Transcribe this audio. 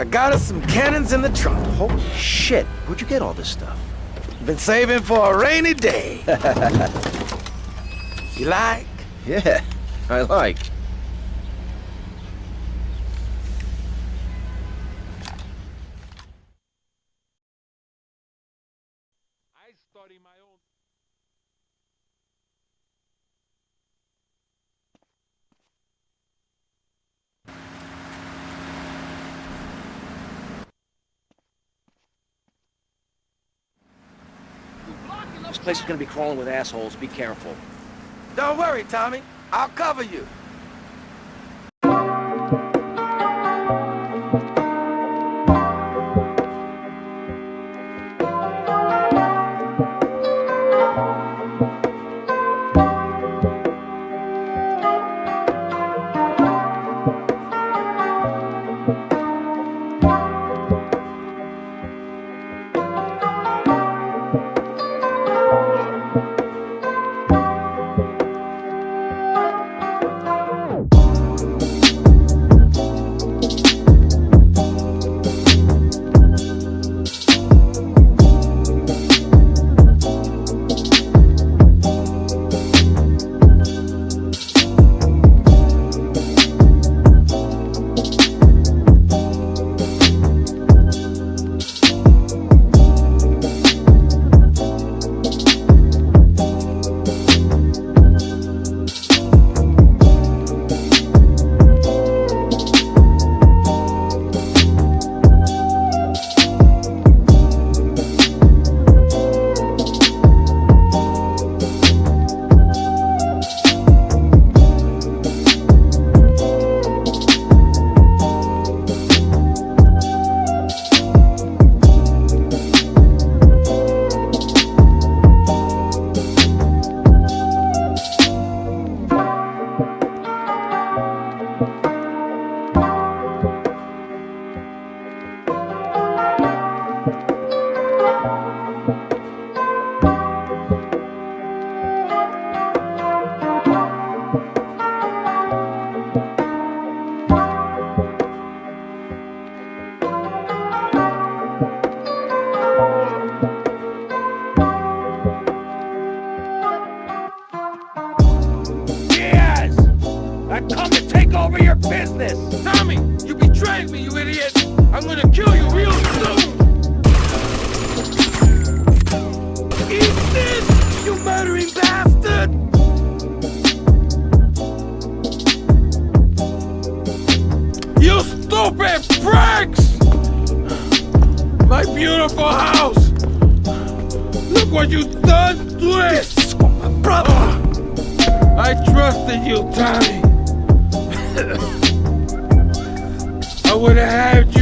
I got us some cannons in the trunk. Holy shit, where'd you get all this stuff? Been saving for a rainy day. you like? Yeah, I like. I study my own. This place is gonna be crawling with assholes, be careful. Don't worry, Tommy. I'll cover you. Business! Tommy, you betrayed me, you idiot! I'm gonna kill you real soon! Eat this, you murdering bastard! You stupid pricks! My beautiful house! Look what you've done to it! This is my brother. Uh, I trusted you, Tommy. I would have had